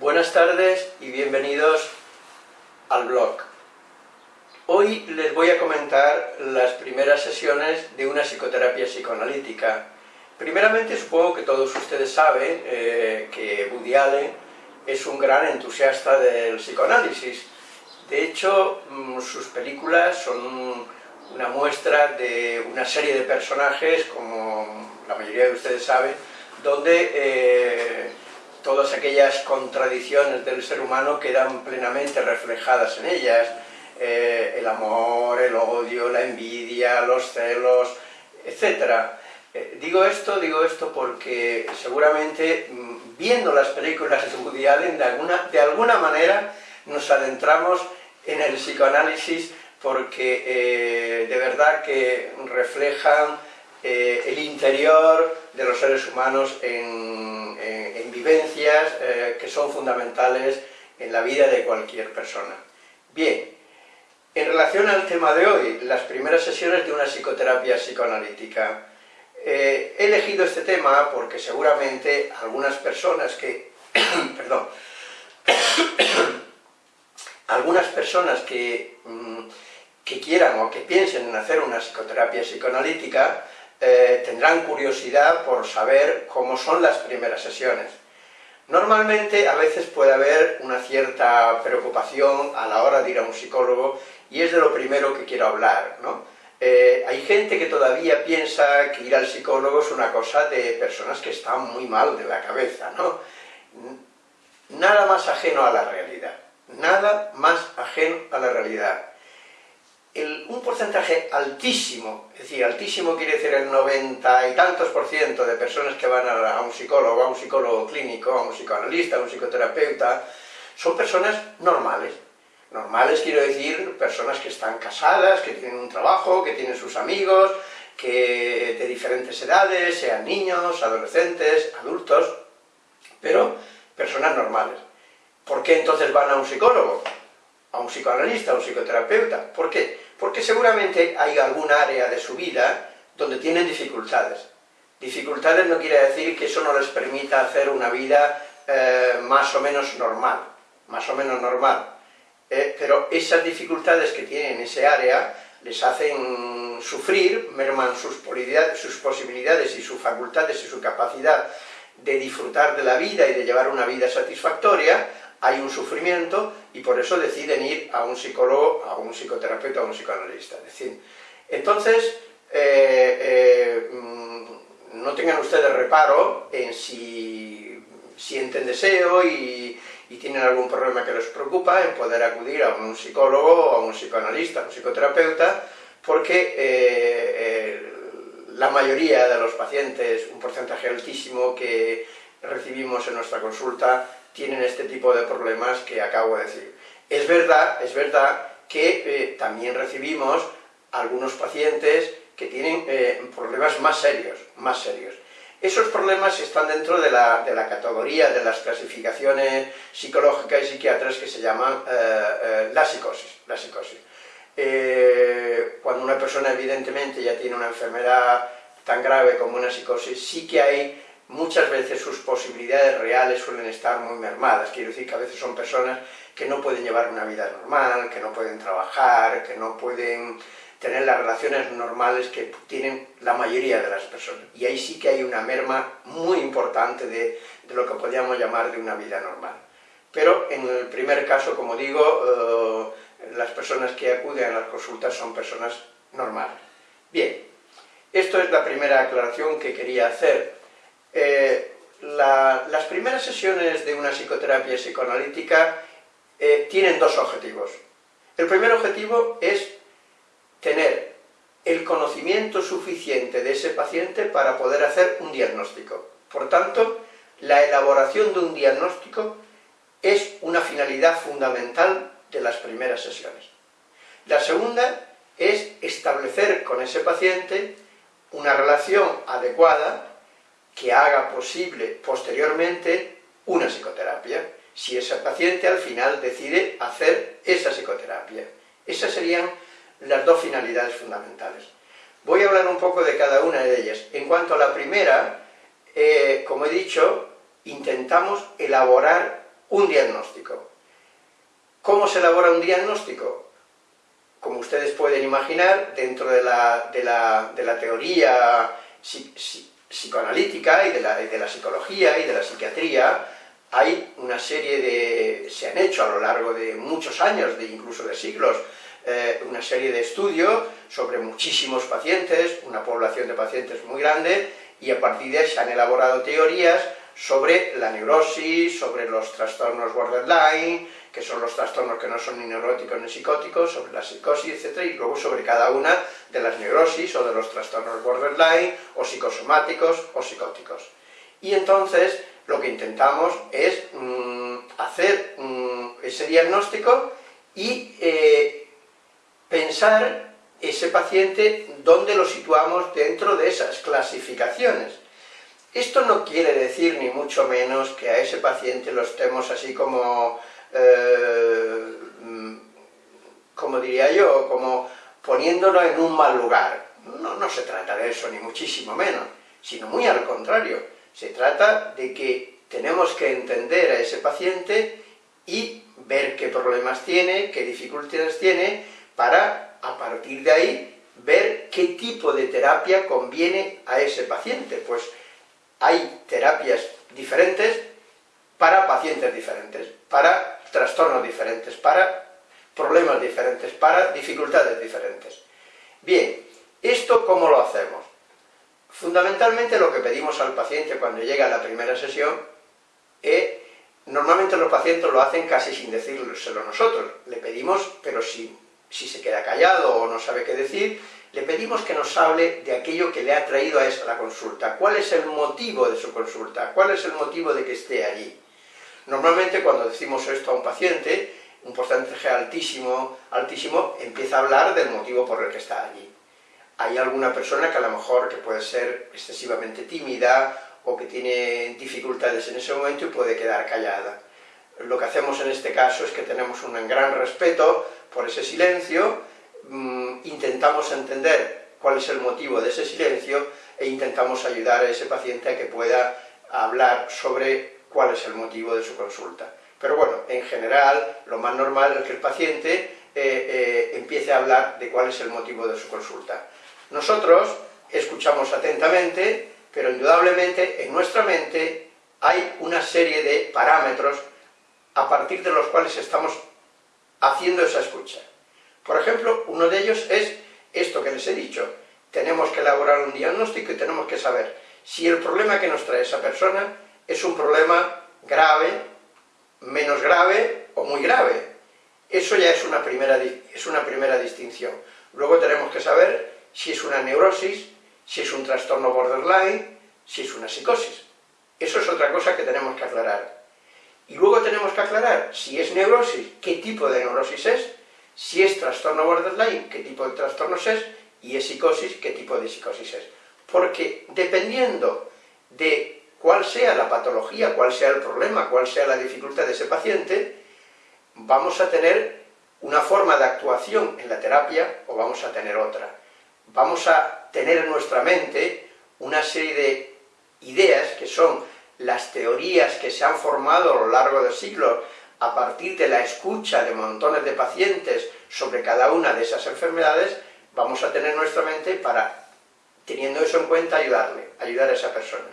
Buenas tardes y bienvenidos al blog. Hoy les voy a comentar las primeras sesiones de una psicoterapia psicoanalítica. Primeramente supongo que todos ustedes saben eh, que Woody es un gran entusiasta del psicoanálisis. De hecho, mm, sus películas son una muestra de una serie de personajes, como la mayoría de ustedes saben, donde eh, todas aquellas contradicciones del ser humano quedan plenamente reflejadas en ellas, eh, el amor, el odio, la envidia, los celos, etc. Eh, digo esto, digo esto porque seguramente mm, viendo las películas de Woody Allen, de alguna, de alguna manera nos adentramos en el psicoanálisis porque eh, de verdad que reflejan el interior de los seres humanos en, vivencias que son fundamentales en la vida de cualquier persona. Bien, en relación al tema de hoy, las primeras sesiones de una psicoterapia psicoanalítica, eh, he elegido este tema porque seguramente algunas personas que, perdón, algunas personas que, mm, que, quieran o que piensen en hacer una psicoterapia psicoanalítica eh, tendrán curiosidad por saber cómo son las primeras sesiones. Normalmente a veces puede haber una cierta preocupación a la hora de ir a un psicólogo y es de lo primero que quiero hablar, ¿no? Eh, hay gente que todavía piensa que ir al psicólogo es una cosa de personas que están muy mal de la cabeza, ¿no? Nada más ajeno a la realidad, nada más ajeno a la realidad. un porcentaje altísimo, es decir, altísimo quiere decir el 90 y tantos por ciento de personas que van a, a un psicólogo, a un psicólogo clínico, a un psicoanalista, a un psicoterapeuta, son personas normales, Normales quiero decir personas que están casadas, que tienen un trabajo, que tienen sus amigos, que de diferentes edades, sean niños, adolescentes, adultos, pero personas normales. ¿Por qué entonces van a un psicólogo? A un psicoanalista, a un psicoterapeuta. ¿Por qué? Porque seguramente hay algún área de su vida donde tienen dificultades. Dificultades no quiere decir que eso no les permita hacer una vida eh, más o menos normal, más o menos normal. Eh, pero esas dificultades que tienen en ese área les hacen sufrir, merman sus, sus posibilidades y sus facultades y su capacidad de disfrutar de la vida y de llevar una vida satisfactoria, hay un sufrimiento y por eso deciden ir a un psicólogo, a un psicoterapeuta, a un psicoanalista. entonces, eh, eh, mm, no tengan ustedes reparo en si sienten deseo y y tienen algún problema que les preocupa, en poder acudir a un psicólogo, a un psicoanalista, a un psicoterapeuta, porque eh, eh, la mayoría de los pacientes, un porcentaje altísimo que recibimos en nuestra consulta, tienen este tipo de problemas que acabo de decir. Es verdad, es verdad que eh, también recibimos algunos pacientes que tienen problemas más serios, más serios. Esos problemas están dentro de la, categoría de las clasificaciones psicológicas y psiquiátricas que se llaman eh, eh, la psicosis. La psicosis. Eh, cuando una persona evidentemente ya tiene una enfermedad tan grave como una psicosis, sí que hay muchas veces sus posibilidades reales suelen estar muy mermadas. Quiero decir que a veces son personas que no pueden llevar una vida normal, que no pueden trabajar, que no pueden tener las relaciones normales que tienen la mayoría de las personas. Y ahí sí que hay una merma muy importante de, lo que podríamos llamar de una vida normal. Pero en el primer caso, como digo, eh, las personas que acuden a las consultas son personas normales. Bien, esto es la primera aclaración que quería hacer. Eh, las primeras sesiones de una psicoterapia psicoanalítica eh, tienen dos objetivos. El primer objetivo es tener el conocimiento suficiente de ese paciente para poder hacer un diagnóstico. Por tanto, la elaboración de un diagnóstico es una finalidad fundamental de las primeras sesiones. La segunda es establecer con ese paciente una relación adecuada que haga posible posteriormente una psicoterapia, si ese paciente al final decide hacer esa psicoterapia. Esas serían las dos finalidades fundamentales. Voy a hablar un poco de cada una de ellas. En cuanto a la primera, eh, como he dicho, intentamos elaborar un diagnóstico. ¿Cómo se elabora un diagnóstico? Como ustedes pueden imaginar, dentro de la, teoría psicoanalítica y de, de la psicología y de la psiquiatría, hay una serie de... se han hecho a lo largo de muchos años, de incluso de siglos, eh, una serie de estudios sobre muchísimos pacientes, una población de pacientes muy grande, y a partir de ahí se han elaborado teorías sobre la neurosis, sobre los trastornos borderline, que son los trastornos que no son ni neuróticos ni psicóticos, sobre la psicosis, etc. Y luego sobre cada una de las neurosis o de los trastornos borderline, o psicosomáticos o psicóticos. Y entonces lo que intentamos es mm, hacer mm, ese diagnóstico y eh, pensar ese paciente dónde lo situamos dentro de esas clasificaciones. Esto no quiere decir ni mucho menos que a ese paciente lo estemos así como, eh, como diría yo, como poniéndolo en un mal lugar. No, no se trata de eso, ni muchísimo menos, sino muy al contrario se trata de que tenemos que entender a ese paciente y ver qué problemas tiene, qué dificultades tiene, para, a partir de ahí, ver qué tipo de terapia conviene a ese paciente. Pues hay terapias diferentes para pacientes diferentes, para trastornos diferentes, para problemas diferentes, para dificultades diferentes. Bien, ¿esto cómo lo hacemos? Fundamentalmente lo que pedimos al paciente cuando llega a la primera sesión es, normalmente los pacientes lo hacen casi sin decírselo nosotros, le pedimos, pero si, si se queda callado o no sabe qué decir, le pedimos que nos hable de aquello que le ha traído a esa la consulta, cuál es el motivo de su consulta, cuál es el motivo de que esté allí. Normalmente cuando decimos esto a un paciente, un porcentaje altísimo, altísimo empieza a hablar del motivo por el que está allí hay alguna persona que a lo mejor que puede ser excesivamente tímida o que tiene dificultades en ese momento y puede quedar callada. Lo que hacemos en este caso es que tenemos un gran respeto por ese silencio, mm, intentamos entender cuál es el motivo de ese silencio e intentamos ayudar a ese paciente a que pueda hablar sobre cuál es el motivo de su consulta. Pero bueno, en general, lo más normal es que el paciente eh, eh, empiece a hablar de cuál es el motivo de su consulta. Nosotros escuchamos atentamente, pero indudablemente en nuestra mente hay una serie de parámetros a partir de los cuales estamos haciendo esa escucha. Por ejemplo, uno de ellos es esto que les he dicho. Tenemos que elaborar un diagnóstico y tenemos que saber si el problema que nos trae esa persona es un problema grave, menos grave o muy grave. Eso ya es una primera, es una primera distinción. Luego tenemos que saber si es una neurosis, si es un trastorno borderline, si es una psicosis. Eso es otra cosa que tenemos que aclarar. Y luego tenemos que aclarar si es neurosis, qué tipo de neurosis es, si es trastorno borderline, qué tipo de trastornos es, y es psicosis, qué tipo de psicosis es. Porque dependiendo de cuál sea la patología, cuál sea el problema, cuál sea la dificultad de ese paciente, vamos a tener una forma de actuación en la terapia o vamos a tener otra. Vamos a tener en nuestra mente una serie de ideas que son las teorías que se han formado a lo largo de siglos a partir de la escucha de montones de pacientes sobre cada una de esas enfermedades, vamos a tener en nuestra mente para, teniendo eso en cuenta, ayudarle, ayudar a esa persona.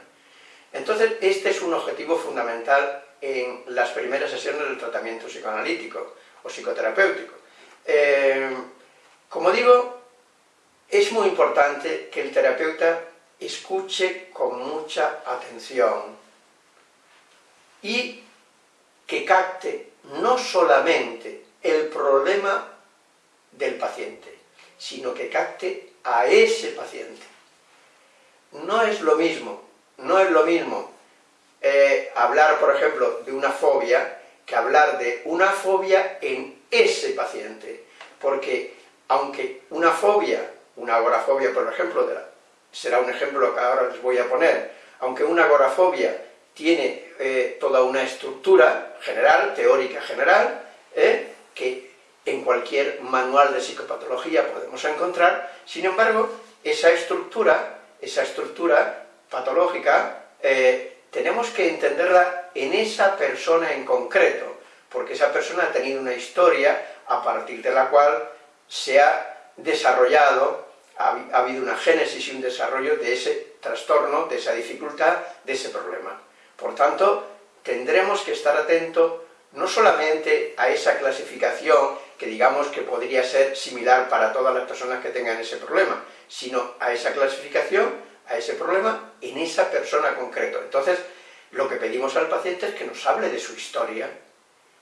Entonces, este es un objetivo fundamental en las primeras sesiones del tratamiento psicoanalítico o psicoterapéutico. Eh, como digo, es muy importante que el terapeuta escuche con mucha atención y que capte no solamente el problema del paciente, sino que capte a ese paciente. No es lo mismo, no es lo mismo eh, hablar, por ejemplo, de una fobia, que hablar de una fobia en ese paciente, porque aunque una fobia una agorafobia, por ejemplo, será un ejemplo que ahora les voy a poner, aunque una agorafobia tiene eh, toda una estructura general, teórica general, ¿eh? que en cualquier manual de psicopatología podemos encontrar, sin embargo, esa estructura, esa estructura patológica, eh, tenemos que entenderla en esa persona en concreto, porque esa persona ha tenido una historia a partir de la cual se ha desarrollado, ha, ha habido una génesis y un desarrollo de ese trastorno, de esa dificultad, de ese problema. Por tanto, tendremos que estar atentos no solamente a esa clasificación que digamos que podría ser similar para todas las personas que tengan ese problema, sino a esa clasificación, a ese problema, en esa persona concreto. Entonces, lo que pedimos al paciente es que nos hable de su historia.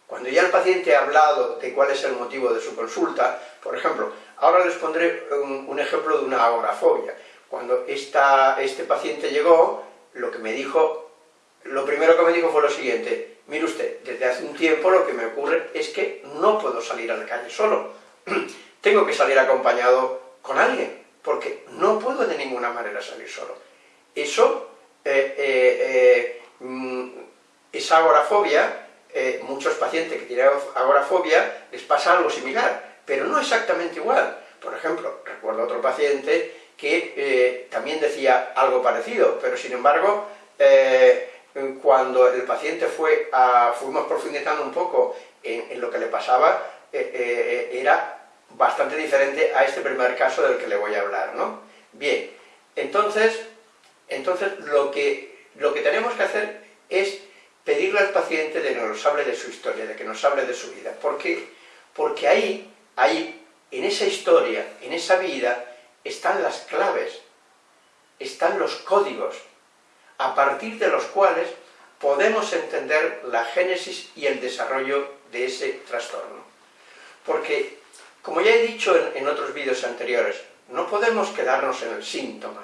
Cuando ya el paciente ha hablado de cuál es el motivo de su consulta, por ejemplo, ahora les pondré un, ejemplo de una agorafobia. Cuando esta, este paciente llegó, lo que me dijo, lo primero que me dijo fue lo siguiente, Mire usted, desde hace un tiempo lo que me ocurre es que no puedo salir a la calle solo. Tengo que salir acompañado con alguien, porque no puedo de ninguna manera salir solo. Eso, eh, eh, eh, mm, esa agorafobia, muchos pacientes que tienen agorafobia les pasa algo similar, pero no exactamente igual. Por ejemplo, recuerdo otro paciente que también decía algo parecido, pero sin embargo cuando el paciente fue a, fuimos profundizando un poco en, lo que le pasaba, eh, eh, era bastante diferente a este primer caso del que le voy a hablar, ¿no? Bien, entonces, entonces lo, que, lo que tenemos que hacer es pedirle al paciente que nos hable de su historia, de que nos hable de su vida. ¿Por qué? Porque ahí, ahí, en esa historia, en esa vida, están las claves, están los códigos, a partir de los cuales podemos entender la génesis y el desarrollo de ese trastorno. Porque, como ya he dicho en, otros vídeos anteriores, no podemos quedarnos en el síntoma.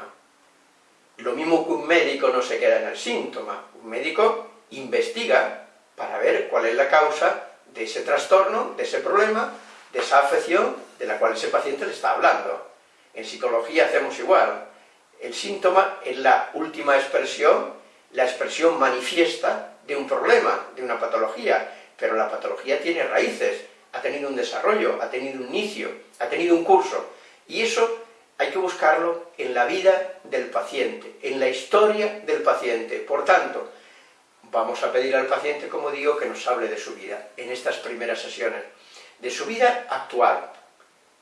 Lo mismo que un médico no se queda en el síntoma. Un médico investiga para ver cuál es la causa de ese trastorno, de ese problema, de esa afección de la cual ese paciente le está hablando. En psicología hacemos igual. El síntoma es la última expresión, la expresión manifiesta de un problema, de una patología, pero la patología tiene raíces, ha tenido un desarrollo, ha tenido un inicio, ha tenido un curso, y eso hay que buscarlo en la vida del paciente, en la historia del paciente. Por tanto, vamos a pedir al paciente, como digo, que nos hable de su vida, en estas primeras sesiones, de su vida actual,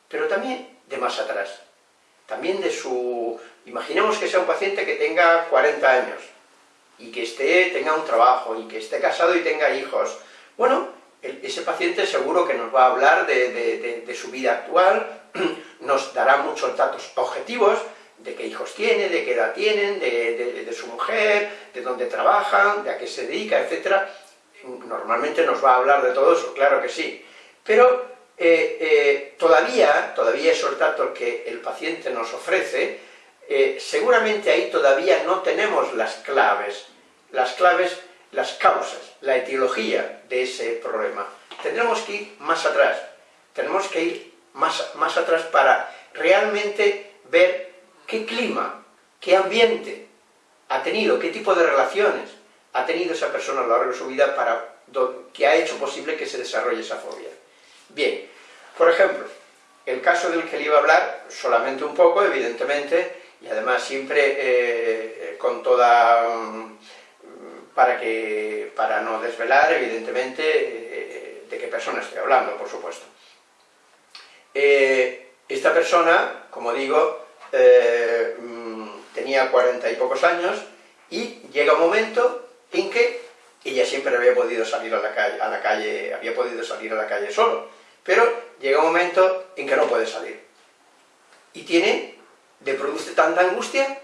pero también de más atrás, también de su Imaginemos que sea un paciente que tenga 40 años y que esté, tenga un trabajo y que esté casado y tenga hijos. Bueno, ese paciente seguro que nos va a hablar de, su vida actual, nos dará muchos datos objetivos de qué hijos tiene, de qué edad tienen, de, su mujer, de dónde trabajan, de a qué se dedica, etc. Normalmente nos va a hablar de todo eso, claro que sí. Pero eh, eh, todavía, todavía esos datos que el paciente nos ofrece, eh, seguramente ahí todavía no tenemos las claves, las claves, las causas, la etiología de ese problema. Tendremos que ir más atrás, tenemos que ir más, más atrás para realmente ver qué clima, qué ambiente ha tenido, qué tipo de relaciones ha tenido esa persona a lo largo de su vida para que ha hecho posible que se desarrolle esa fobia. Bien, por ejemplo, el caso del que le iba a hablar, solamente un poco, evidentemente, y además siempre eh, con toda... Mm, para, que, para no desvelar, evidentemente, eh, de qué persona estoy hablando, por supuesto. Eh, esta persona, como digo, mm, tenía cuarenta y pocos años y llega un momento en que ella siempre había podido salir a la calle, a la calle había podido salir a la calle solo, pero llega un momento en que no puede salir. Y tiene le produce tanta angustia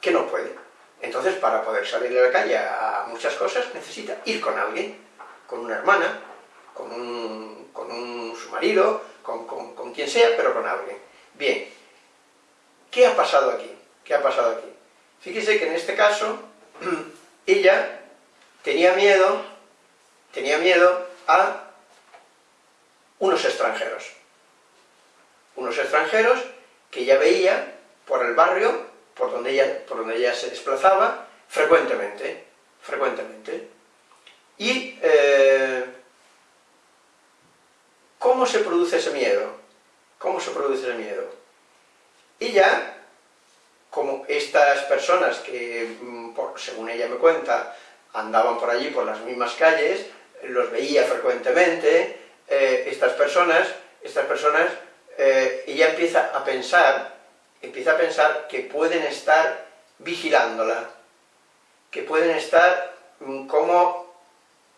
que no puede. Entonces, para poder salir a la calle a muchas cosas, necesita ir con alguien, con una hermana, con un, con un su marido, con, con, quien sea, pero con alguien. Bien, ¿qué ha pasado aquí? ¿Qué ha pasado aquí? Fíjese que en este caso, ella tenía miedo, tenía miedo a unos extranjeros. Unos extranjeros que ya veía por el barrio, por donde ella, por donde ella se desplazaba, frecuentemente, frecuentemente. Y, eh, ¿cómo se produce ese miedo? ¿Cómo se produce ese miedo? Y ya, como estas personas que, mm, según ella me cuenta, andaban por allí, por las mismas calles, los veía frecuentemente, eh, estas personas, estas personas, eh, ella empieza a pensar, empieza a pensar que pueden estar vigilándola, que pueden estar mm, como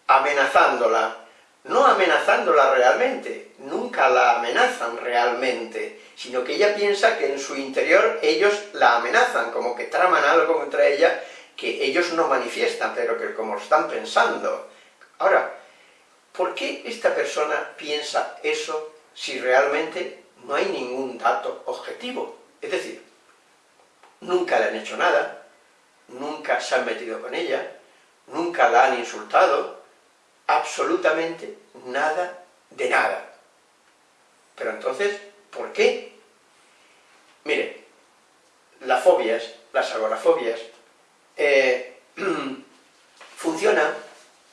amenazándola, no amenazándola realmente, nunca la amenazan realmente, sino que ella piensa que en su interior ellos la amenazan, como que traman algo contra ella que ellos no manifiestan, pero que como están pensando. Ahora, ¿por qué esta persona piensa eso si realmente no hay ningún dato objetivo? Es decir, nunca le han hecho nada, nunca se han metido con ella, nunca la han insultado, absolutamente nada de nada. Pero entonces, ¿por qué? Mire, las fobias, las agorafobias, eh, funcionan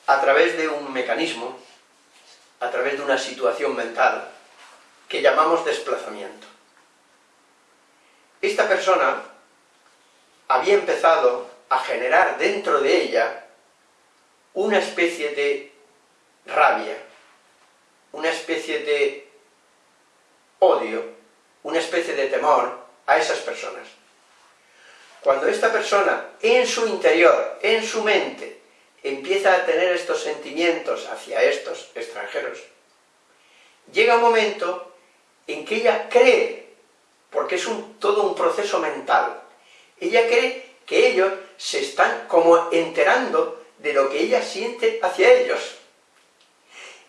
a través de un mecanismo, a través de una situación mental, que llamamos desplazamiento. Esta persona había empezado a generar dentro de ella una especie de rabia, una especie de odio, una especie de temor a esas personas. Cuando esta persona, en su interior, en su mente, empieza a tener estos sentimientos hacia estos extranjeros, llega un momento en que ella cree, porque es todo un proceso mental, ella cree que ellos se están como enterando de lo que ella siente hacia ellos.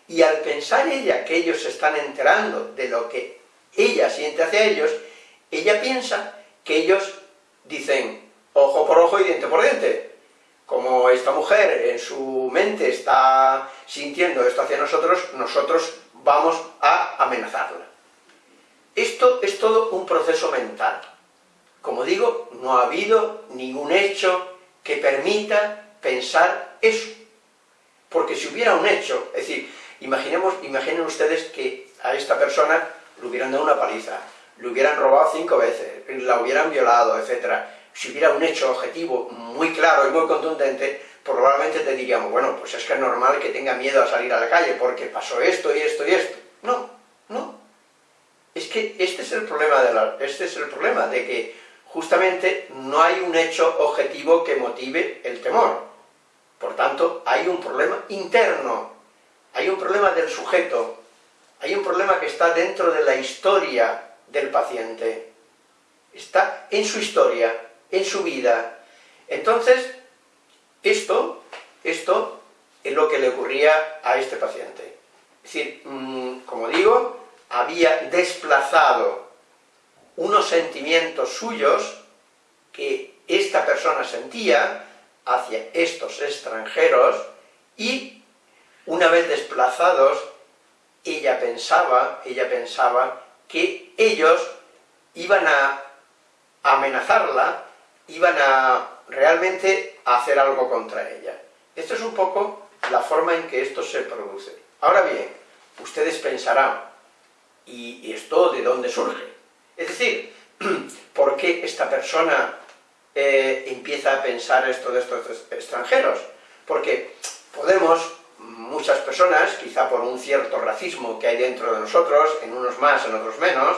Y al pensar ella que ellos se están enterando de lo que ella siente hacia ellos, ella piensa que ellos dicen ojo por ojo y diente por diente. Como esta mujer en su mente está sintiendo esto hacia nosotros, nosotros vamos a amenazarla. Esto es todo un proceso mental. Como digo, no ha habido ningún hecho que permita pensar eso. Porque si hubiera un hecho, es decir, imaginemos, imaginen ustedes que a esta persona le hubieran dado una paliza, le hubieran robado cinco veces, la hubieran violado, etc. Si hubiera un hecho objetivo muy claro y muy contundente, probablemente te diríamos, bueno, pues es que es normal que tenga miedo a salir a la calle, porque pasó esto y esto y esto. No, no. Es que este es el problema de, la, este es el problema de que justamente no hay un hecho objetivo que motive el temor. Por tanto, hay un problema interno, hay un problema del sujeto, hay un problema que está dentro de la historia del paciente, está en su historia, en su vida. Entonces, esto, esto es lo que le ocurría a este paciente. Es decir, mm, como digo, había desplazado unos sentimientos suyos que esta persona sentía hacia estos extranjeros y una vez desplazados ella pensaba, ella pensaba que ellos iban a amenazarla, iban a realmente hacer algo contra ella. Esto es un poco la forma en que esto se produce. Ahora bien, ustedes pensarán, ¿y esto de dónde surge? Es decir, ¿por qué esta persona eh, empieza a pensar esto de estos extranjeros? Porque podemos muchas personas, quizá por un cierto racismo que hay dentro de nosotros, en unos más, en otros menos,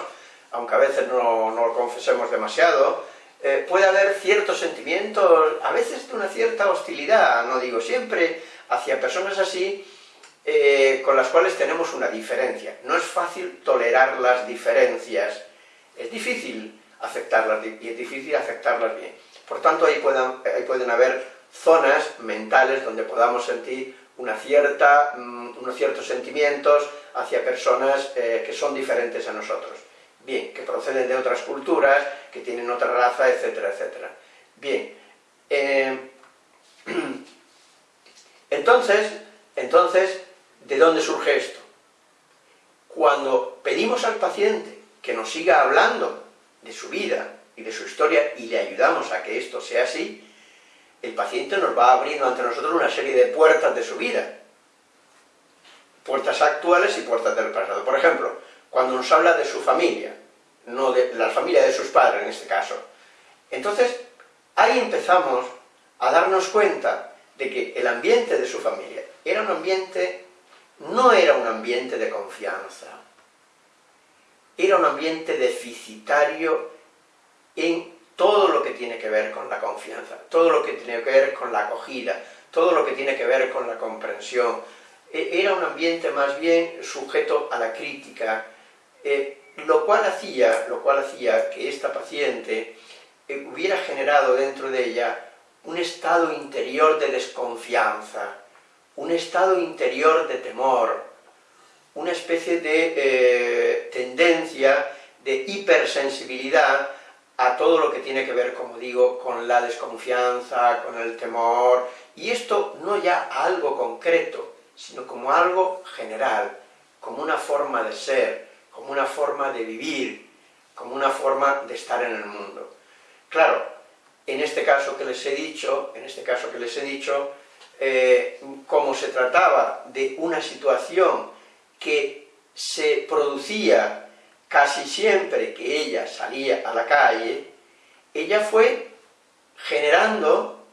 aunque a veces no, lo confesemos demasiado, eh, puede haber ciertos sentimientos, a veces de una cierta hostilidad, no digo siempre, hacia personas así, eh, con las cuales tenemos una diferencia. No es fácil tolerar las diferencias, es difícil aceptarlas y es difícil aceptarlas bien. Por tanto, ahí, ahí pueden haber zonas mentales donde podamos sentir una cierta, mm, unos ciertos sentimientos hacia personas eh, que son diferentes a nosotros. Bien, que proceden de otras culturas, que tienen otra raza, etcétera, etcétera. Bien, eh, entonces, entonces, ¿de dónde surge esto? Cuando pedimos al paciente que nos siga hablando de su vida y de su historia y le ayudamos a que esto sea así, el paciente nos va abriendo ante nosotros una serie de puertas de su vida. puertas actuales y puertas del pasado. Por ejemplo, cuando nos habla de su familia, no de la familia de sus padres en este caso. Entonces, ahí empezamos a darnos cuenta de que el ambiente de su familia era un ambiente, no era un ambiente de confianza, era un ambiente deficitario en todo lo que tiene que ver con la confianza, todo lo que tiene que ver con la acogida, todo lo que tiene que ver con la comprensión. E, era un ambiente más bien sujeto a la crítica, eh, lo, cual hacía, lo cual hacía que esta paciente eh, hubiera generado dentro de ella un estado interior de desconfianza, un estado interior de temor, una especie de eh, tendencia de hipersensibilidad a todo lo que tiene que ver, como digo, con la desconfianza, con el temor, y esto no ya algo concreto, sino como algo general, como una forma de ser, como una forma de vivir, como una forma de estar en el mundo. Claro, en este caso que les he dicho, en este caso que les he dicho, eh, como se trataba de una situación que se producía casi siempre que ella salía a la calle, ella fue generando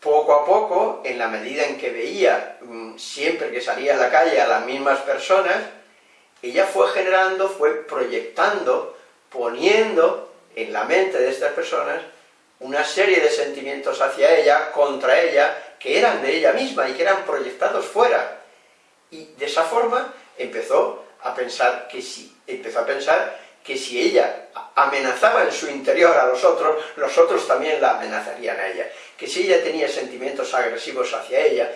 poco a poco, en la medida en que veía mm, siempre que salía a la calle a las mismas personas, ella fue generando, fue proyectando, poniendo en la mente de estas personas una serie de sentimientos hacia ella, contra ella, que eran de ella misma y que eran proyectados fuera. Y de esa forma empezó a pensar que si, empezó a pensar que si ella amenazaba en su interior a los otros, los otros también la amenazarían a ella. Que si ella tenía sentimientos agresivos hacia ella,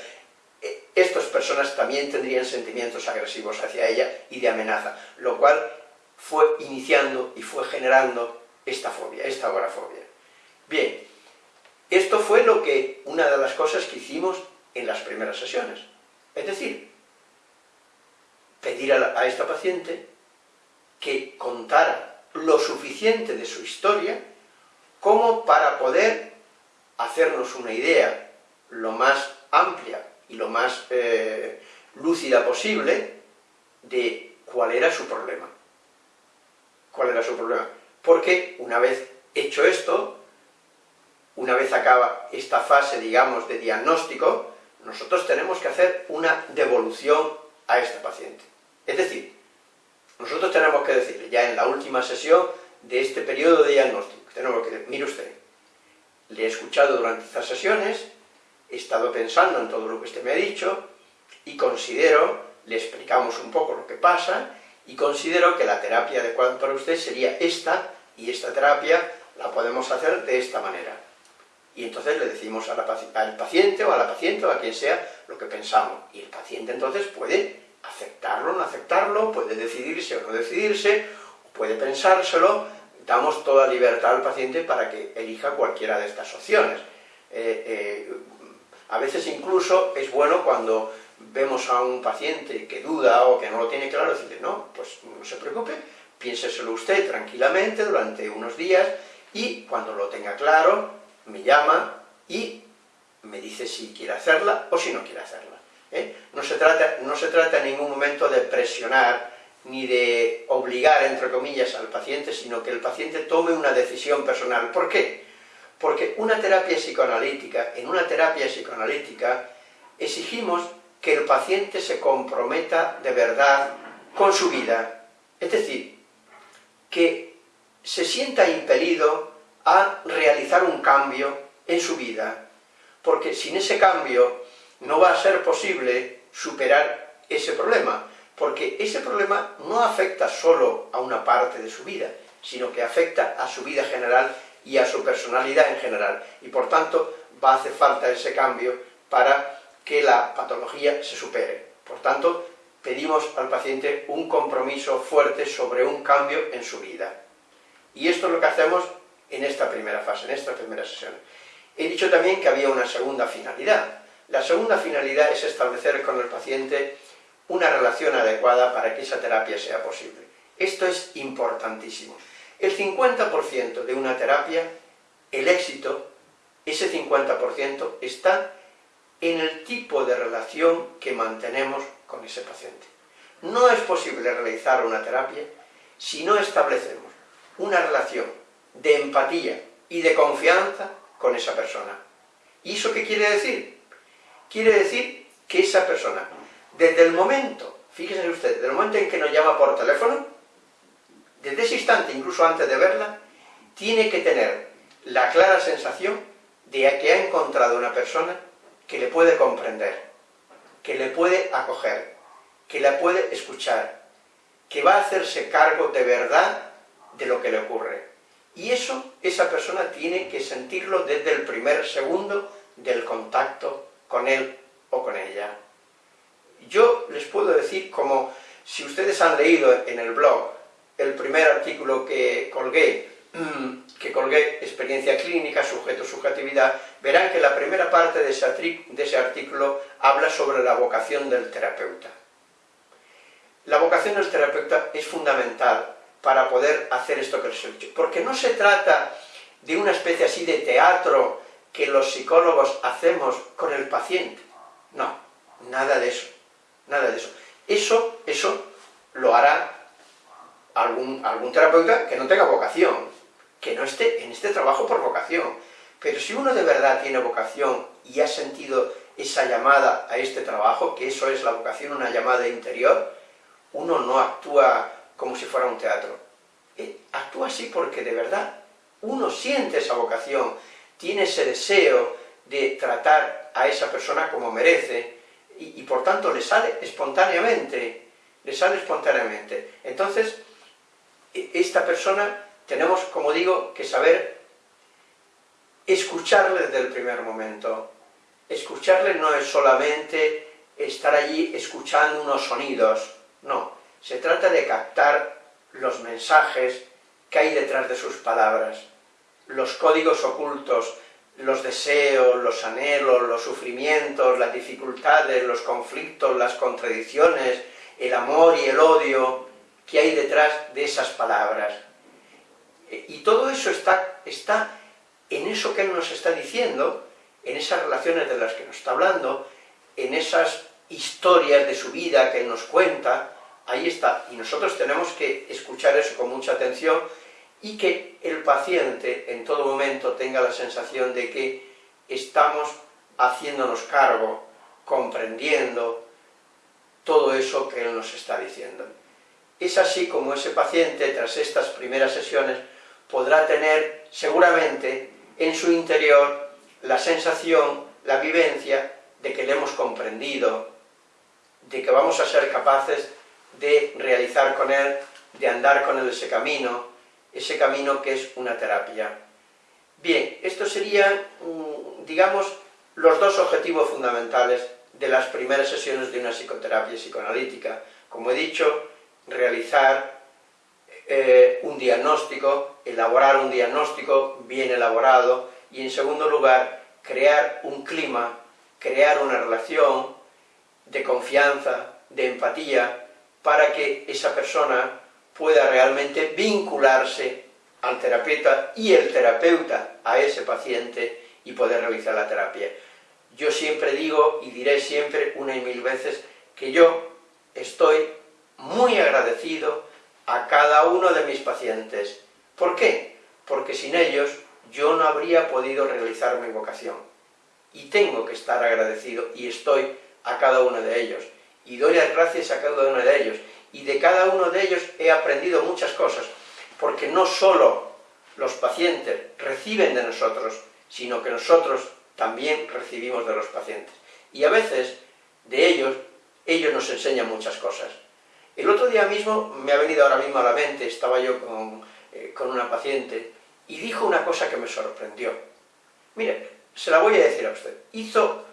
estas personas también tendrían sentimientos agresivos hacia ella y de amenaza, lo cual fue iniciando y fue generando esta fobia, esta agorafobia. Bien, esto fue lo que, una de las cosas que hicimos en las primeras sesiones. Es decir, pedir a, esta paciente que contara lo suficiente de su historia como para poder hacernos una idea lo más amplia y lo más eh, lúcida posible de cuál era su problema. ¿Cuál era su problema? Porque una vez hecho esto, una vez acaba esta fase, digamos, de diagnóstico, nosotros tenemos que hacer una devolución a este paciente. Es decir, nosotros tenemos que decirle, ya en la última sesión de este periodo de diagnóstico, tenemos que decir, mire usted, le he escuchado durante estas sesiones, he estado pensando en todo lo que usted me ha dicho, y considero, le explicamos un poco lo que pasa, y considero que la terapia adecuada para usted sería esta, y esta terapia la podemos hacer de esta manera. Y entonces le decimos al paciente o a la paciente o a quien sea lo que pensamos, y el paciente entonces puede aceptarlo o no aceptarlo, puede decidirse o no decidirse, puede pensárselo, damos toda libertad al paciente para que elija cualquiera de estas opciones. Eh, eh, a veces incluso es bueno cuando vemos a un paciente que duda o que no lo tiene claro, decirle, no, pues no se preocupe, piénseselo usted tranquilamente durante unos días y cuando lo tenga claro, me llama y me dice si quiere hacerla o si no quiere hacerla. ¿eh? No, se trata, no se trata en ningún momento de presionar ni de obligar, entre comillas, al paciente, sino que el paciente tome una decisión personal. ¿Por qué? Porque una terapia psicoanalítica, en una terapia psicoanalítica, exigimos que el paciente se comprometa de verdad con su vida. Es decir, que se sienta impelido a realizar un cambio en su vida, porque sin ese cambio no va a ser posible superar ese problema, porque ese problema no afecta solo a una parte de su vida, sino que afecta a su vida general y a su personalidad en general, y por tanto va a hacer falta ese cambio para que la patología se supere. Por tanto, pedimos al paciente un compromiso fuerte sobre un cambio en su vida. Y esto es lo que hacemos en esta primera fase, en esta primera sesión. He dicho también que había una segunda finalidad. La segunda finalidad es establecer con el paciente una relación adecuada para que esa terapia sea posible. Esto es importantísimo. El 50% de una terapia, el éxito, ese 50% está en el tipo de relación que mantenemos con ese paciente. No es posible realizar una terapia si no establecemos una relación de empatía y de confianza con esa persona. ¿Y eso qué quiere decir? Quiere decir que esa persona, desde el momento, fíjense ustedes, desde el momento en que nos llama por teléfono, desde ese instante, incluso antes de verla, tiene que tener la clara sensación de que ha encontrado una persona que le puede comprender, que le puede acoger, que la puede escuchar, que va a hacerse cargo de verdad de lo que le ocurre. Y eso, esa persona tiene que sentirlo desde el primer segundo del contacto con él o con ella. Yo les puedo decir, como si ustedes han leído en el blog el primer artículo que colgué, que colgué experiencia clínica, sujeto, subjetividad, verán que la primera parte de ese, de ese artículo habla sobre la vocación del terapeuta. La vocación del terapeuta es fundamental para poder hacer esto que les he dicho, porque no se trata de una especie así de teatro que los psicólogos hacemos con el paciente. No, nada de eso, nada de eso. Eso, eso lo hará algún, algún terapeuta que no tenga vocación, que no esté en este trabajo por vocación. Pero si uno de verdad tiene vocación y ha sentido esa llamada a este trabajo, que eso es la vocación, una llamada interior, uno no actúa como si fuera un teatro. Eh, actúa así porque de verdad uno siente esa vocación, tiene ese deseo de tratar a esa persona como merece, y, y por tanto le sale espontáneamente, le sale espontáneamente. Entonces, esta persona tenemos, como digo, que saber escucharle desde el primer momento. Escucharle no es solamente estar allí escuchando unos sonidos, no. Se trata de captar los mensajes que hay detrás de sus palabras, los códigos ocultos, los deseos, los anhelos, los sufrimientos, las dificultades, los conflictos, las contradicciones, el amor y el odio que hay detrás de esas palabras. Y todo eso está, está en eso que Él nos está diciendo, en esas relaciones de las que nos está hablando, en esas historias de su vida que Él nos cuenta, ahí está. Y nosotros tenemos que escuchar eso con mucha atención y que el paciente en todo momento tenga la sensación de que estamos haciéndonos cargo, comprendiendo todo eso que Él nos está diciendo. Es así como ese paciente, tras estas primeras sesiones, podrá tener seguramente en su interior la sensación, la vivencia de que le hemos comprendido, de que vamos a ser capaces de realizar con él, de andar con él ese camino, ese camino que es una terapia. Bien, estos serían, mm, digamos, los dos objetivos fundamentales de las primeras sesiones de una psicoterapia psicoanalítica. Como he dicho, realizar eh, un diagnóstico, elaborar un diagnóstico bien elaborado y en segundo lugar crear un clima, crear una relación de confianza, de empatía, para que esa persona pueda realmente vincularse al terapeuta y el terapeuta a ese paciente y poder realizar la terapia. Yo siempre digo y diré siempre una y mil veces que yo estoy muy agradecido a cada uno de mis pacientes. ¿Por qué? Porque sin ellos yo no habría podido realizar mi vocación. Y tengo que estar agradecido, y estoy a cada uno de ellos. Y doy las gracias a cada uno de ellos. Y de cada uno de ellos he aprendido muchas cosas, porque no solo los pacientes reciben de nosotros, sino que nosotros también recibimos de los pacientes. Y a veces, de ellos, ellos nos enseñan muchas cosas. El otro día mismo, me ha venido ahora mismo a la mente, estaba yo eh, con, una paciente, y dijo una cosa que me sorprendió. Mire, se la voy a decir a usted. Hizo,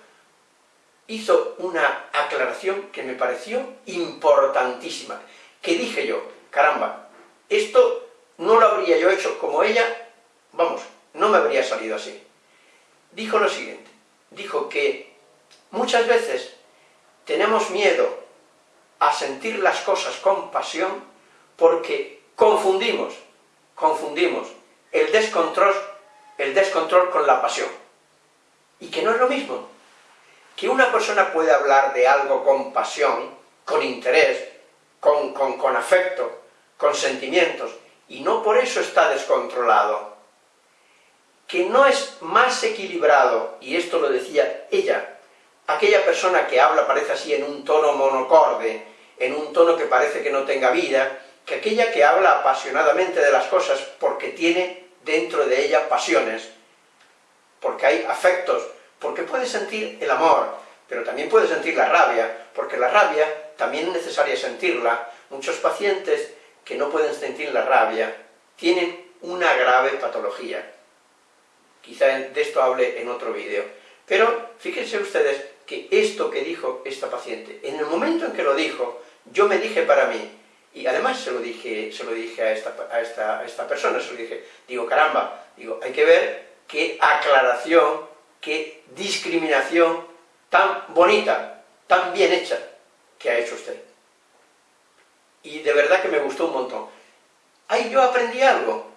hizo una aclaración que me pareció importantísima, que dije yo, caramba, esto no lo habría yo hecho como ella, vamos, no me habría salido así. Dijo lo siguiente, dijo que muchas veces tenemos miedo a sentir las cosas con pasión porque confundimos, confundimos el descontrol, el descontrol con la pasión. Y que no es lo mismo. Que una persona puede hablar de algo con pasión, con interés, con, con afecto, con sentimientos, y no por eso está descontrolado. Que no es más equilibrado, y esto lo decía ella, aquella persona que habla parece así en un tono monocorde, en un tono que parece que no tenga vida, que aquella que habla apasionadamente de las cosas porque tiene dentro de ella pasiones, porque hay afectos, porque puede sentir el amor, pero también puede sentir la rabia, porque la rabia también es necesaria sentirla. Muchos pacientes que no pueden sentir la rabia tienen una grave patología. Quizá de esto hable en otro vídeo. Pero fíjense ustedes que esto que dijo esta paciente, en el momento en que lo dijo, yo me dije para mí, y además se lo dije, se lo dije a, esta, a, esta, a esta persona, se lo dije, digo, caramba, digo, hay que ver qué aclaración, qué discriminación tan bonita, tan bien hecha que ha hecho usted. Y de verdad que me gustó un montón. Ahí yo aprendí algo.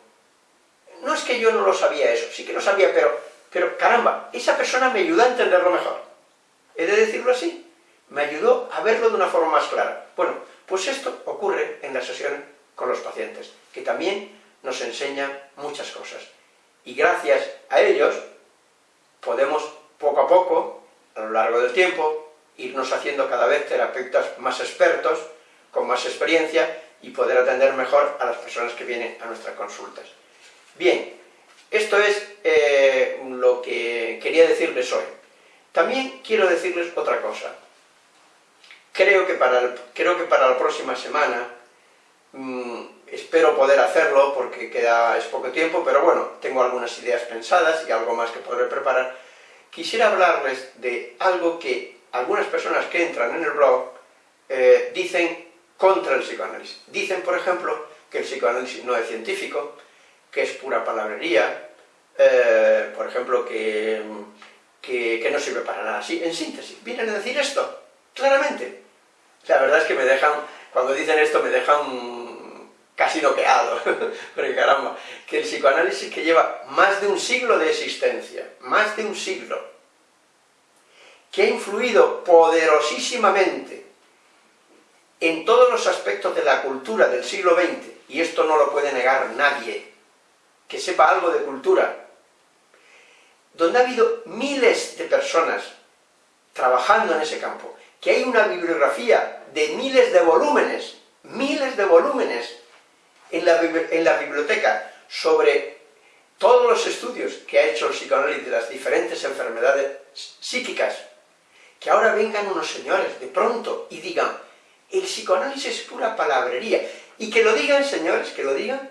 No es que yo no lo sabía eso, sí que lo sabía, pero, pero caramba, esa persona me ayudó a entenderlo mejor. He de decirlo así. Me ayudó a verlo de una forma más clara. Bueno, pues esto ocurre en las sesiones con los pacientes, que también nos enseñan muchas cosas. Y gracias a ellos podemos poco a poco, a lo largo del tiempo, irnos haciendo cada vez terapeutas más expertos, con más experiencia, y poder atender mejor a las personas que vienen a nuestras consultas. Bien, esto es eh, lo que quería decirles hoy. También quiero decirles otra cosa. Creo que para, creo que para la próxima semana, mmm, espero poder hacerlo porque queda, es poco tiempo, pero bueno, tengo algunas ideas pensadas y algo más que podré preparar. Quisiera hablarles de algo que algunas personas que entran en el blog eh, dicen contra el psicoanálisis. Dicen, por ejemplo, que el psicoanálisis no es científico, que es pura palabrería, eh, por ejemplo, que, que, no sirve para nada. Sí, en síntesis, vienen a decir esto, claramente. La verdad es que me dejan, cuando dicen esto me dejan casi noqueado, porque caramba, que el psicoanálisis que lleva más de un siglo de existencia, más de un siglo, que ha influido poderosísimamente en todos los aspectos de la cultura del siglo XX, y esto no lo puede negar nadie, que sepa algo de cultura, donde ha habido miles de personas trabajando en ese campo, que hay una bibliografía de miles de volúmenes, miles de volúmenes en la, biblioteca sobre todos los estudios que ha hecho el psicoanálisis de las diferentes enfermedades psíquicas, que ahora vengan unos señores de pronto y digan, el psicoanálisis es pura palabrería, y que lo digan, señores, que lo digan,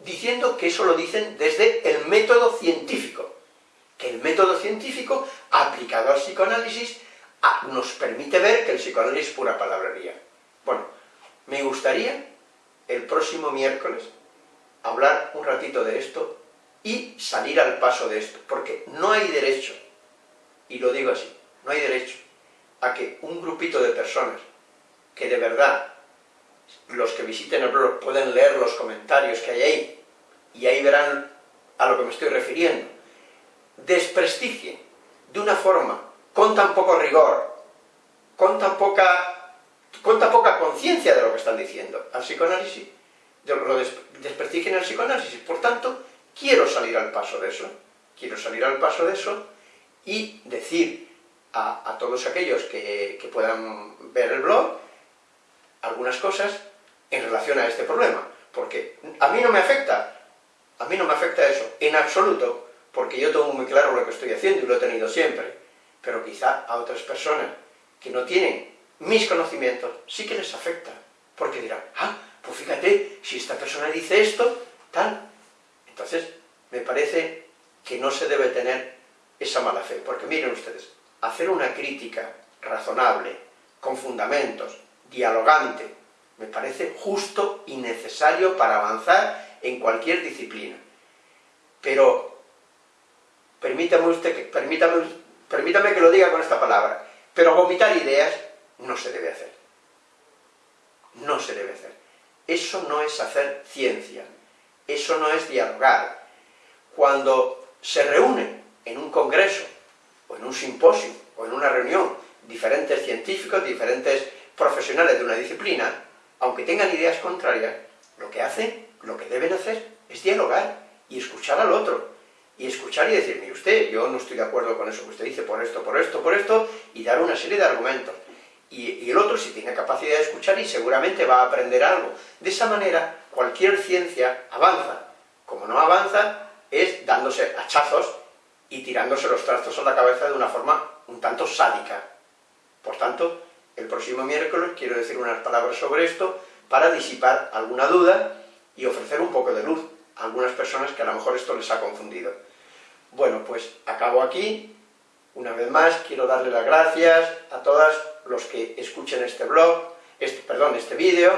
diciendo que eso lo dicen desde el método científico, el método científico aplicado al psicoanálisis nos permite ver que el psicoanálisis es pura palabrería. Bueno, me gustaría el próximo miércoles hablar un ratito de esto y salir al paso de esto, porque no hay derecho, y lo digo así, no hay derecho a que un grupito de personas que de verdad los que visiten el blog pueden leer los comentarios que hay ahí, y ahí verán a lo que me estoy refiriendo, desprestigien de una forma con tan poco rigor, con tan poca, con tan poca conciencia de lo que están diciendo al psicoanálisis, lo desprestigien al psicoanálisis. Por tanto, quiero salir al paso de eso, quiero salir al paso de eso y decir a, todos aquellos que, que puedan ver el blog algunas cosas en relación a este problema, porque a mí no me afecta, a mí no me afecta eso, en absoluto, porque yo tengo muy claro lo que estoy haciendo y lo he tenido siempre, pero quizá a otras personas que no tienen mis conocimientos sí que les afecta, porque dirán, ah, pues fíjate, si esta persona dice esto, tal. Entonces, me parece que no se debe tener esa mala fe, porque miren ustedes, hacer una crítica razonable, con fundamentos, dialogante, me parece justo y necesario para avanzar en cualquier disciplina. Pero, permítame usted que, permítame permítame que lo diga con esta palabra, pero vomitar ideas no se debe hacer. No se debe hacer. Eso no es hacer ciencia, eso no es dialogar. Cuando se reúnen en un congreso, o en un simposio, o en una reunión, diferentes científicos, diferentes profesionales de una disciplina, aunque tengan ideas contrarias, lo que hacen, lo que deben hacer, es dialogar y escuchar al otro. Y escuchar y decir, mire usted, yo no estoy de acuerdo con eso que usted dice, por esto, por esto, por esto, y dar una serie de argumentos. Y, el otro sí tiene capacidad de escuchar y seguramente va a aprender algo. De esa manera, cualquier ciencia avanza. Como no avanza, es dándose hachazos y tirándose los trastos a la cabeza de una forma un tanto sádica. Por tanto, el próximo miércoles quiero decir unas palabras sobre esto para disipar alguna duda y ofrecer un poco de luz algunas personas que a lo mejor esto les ha confundido. Bueno, pues acabo aquí. Una vez más, quiero darle las gracias a todos los que escuchen este blog, este, perdón, este vídeo,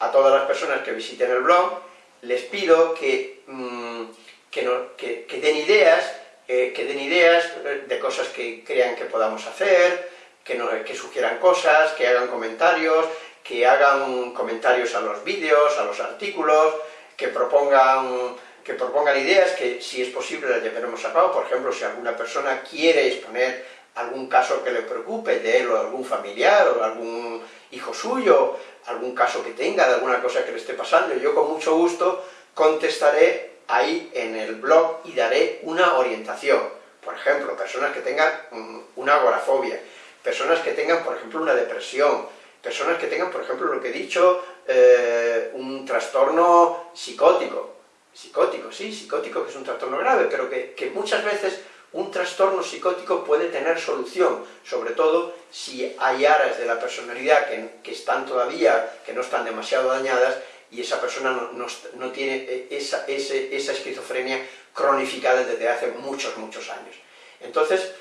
a todas las personas que visiten el blog. Les pido que, mm, que, den ideas eh, que den ideas de cosas que crean que podamos hacer, que sugieran cosas, que hagan comentarios, que hagan comentarios a los vídeos, a los artículos, que propongan, que propongan ideas que, si es posible, las llevaremos a cabo. Por ejemplo, si alguna persona quiere exponer algún caso que le preocupe de él o de algún familiar o de algún hijo suyo, algún caso que tenga, de alguna cosa que le esté pasando, yo con mucho gusto contestaré ahí en el blog y daré una orientación. Por ejemplo, personas que tengan mm, una agorafobia, personas que tengan, por ejemplo, una depresión, personas que tengan, por ejemplo, lo que he dicho, eh, un trastorno psicótico. Psicótico, sí, psicótico, que es un trastorno grave, pero que, muchas veces un trastorno psicótico puede tener solución, sobre todo si hay áreas de la personalidad que, están todavía, que no están demasiado dañadas, y esa persona no, tiene esa, esquizofrenia cronificada desde hace muchos, muchos años. Entonces,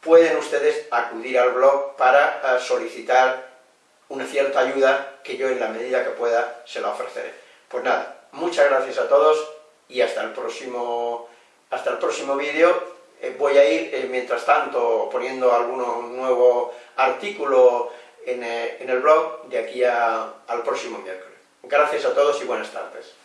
pueden ustedes acudir al blog para eh, solicitar una cierta ayuda que yo en la medida que pueda se la ofreceré. Pues nada, muchas gracias a todos y hasta el próximo, hasta el próximo vídeo. Eh, voy a ir, eh, mientras tanto, poniendo algún nuevo artículo en, en, el blog de aquí al próximo miércoles. Gracias a todos y buenas tardes.